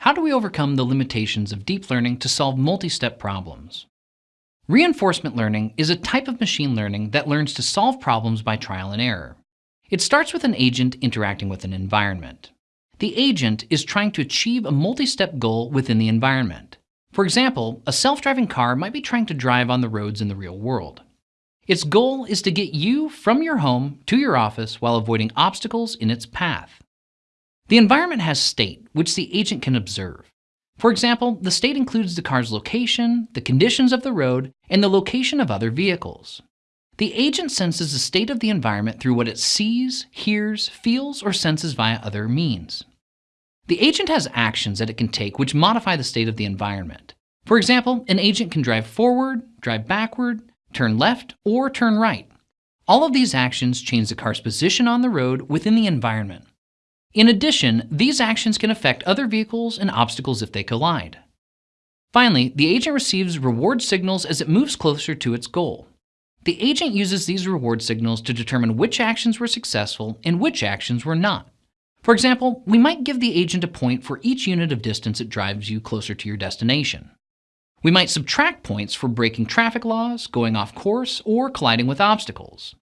How do we overcome the limitations of deep learning to solve multi-step problems? Reinforcement learning is a type of machine learning that learns to solve problems by trial and error. It starts with an agent interacting with an environment. The agent is trying to achieve a multi-step goal within the environment. For example, a self-driving car might be trying to drive on the roads in the real world. Its goal is to get you from your home to your office while avoiding obstacles in its path. The environment has state, which the agent can observe. For example, the state includes the car's location, the conditions of the road, and the location of other vehicles. The agent senses the state of the environment through what it sees, hears, feels, or senses via other means. The agent has actions that it can take which modify the state of the environment. For example, an agent can drive forward, drive backward, turn left, or turn right. All of these actions change the car's position on the road within the environment. In addition, these actions can affect other vehicles and obstacles if they collide. Finally, the agent receives reward signals as it moves closer to its goal. The agent uses these reward signals to determine which actions were successful and which actions were not. For example, we might give the agent a point for each unit of distance it drives you closer to your destination. We might subtract points for breaking traffic laws, going off course, or colliding with obstacles.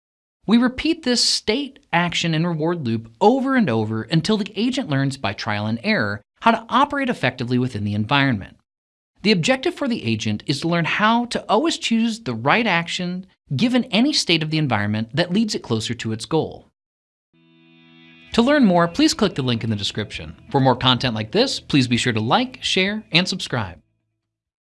We repeat this state, action, and reward loop over and over until the agent learns by trial and error how to operate effectively within the environment. The objective for the agent is to learn how to always choose the right action given any state of the environment that leads it closer to its goal. To learn more, please click the link in the description. For more content like this, please be sure to like, share, and subscribe.